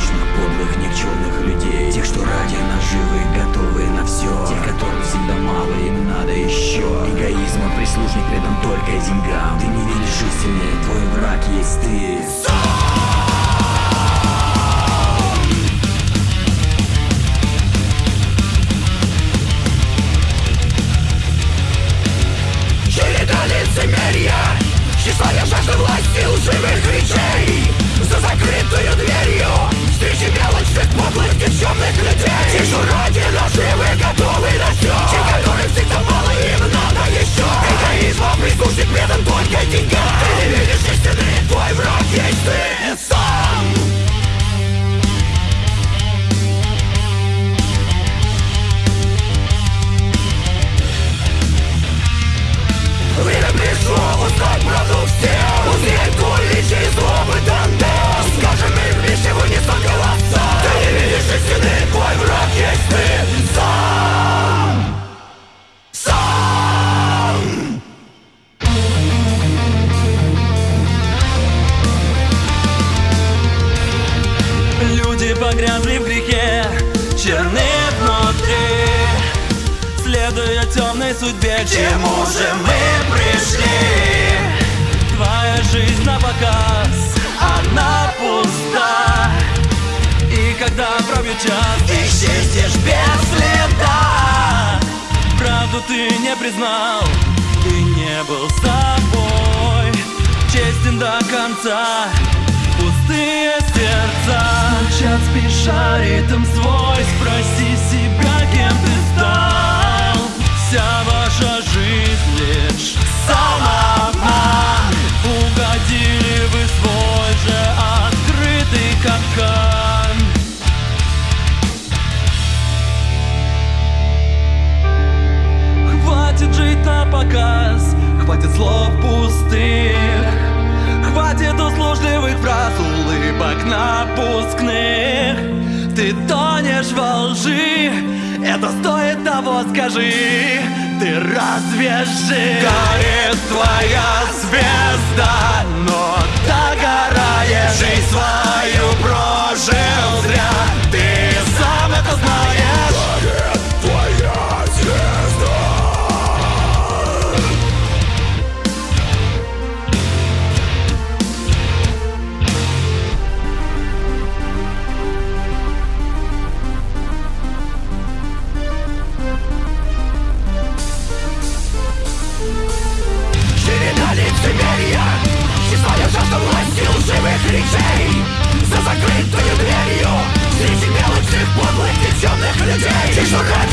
порочных, подлых, никчемных людей. Тех, что ради наживы готовы на все Тех, которым всегда мало, им надо еще Эгоизма прислужник рядом только деньгам. Ты не видишь истины, твой враг есть ты. Сон! лицемерия Тщеславие жажда власти лживых речей. Погрязли в грехе, черны внутри. Следуя темной судьбе, к чему же мы пришли? Твоя жизнь на показ, она пуста. И когда пробьет час, исчезнешь без следа. Правду ты не признал, ты не был собой Честен до конца, спеша ритм свой Спроси напускных. Ты тонешь во лжи Это стоит того, скажи. Ты разве жив? Горит твоя звезда Но догораешь. Жизнь свою прожил. Just a